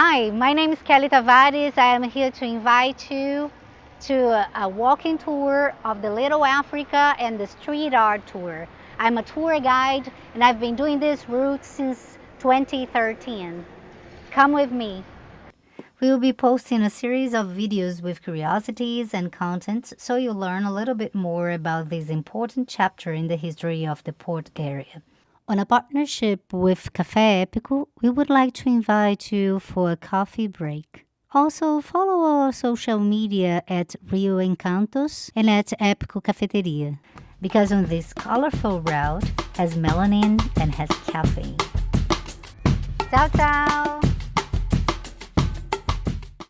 Hi, my name is Kelly Tavares. I am here to invite you to a, walking tour of the Little Africa and the street art tour. I'm a tour guide and I've been doing this route since 2013. Come with me. We will be posting a series of videos with curiosities and contents so you'll learn a little bit more about this important chapter in the history of the port area. On a partnership with Café Épico, we would like to invite you for a coffee break. Also, follow our social media at Rio Encantos and at Épico Cafeteria, because on this colorful route has melanin and has caffeine. Ciao, ciao!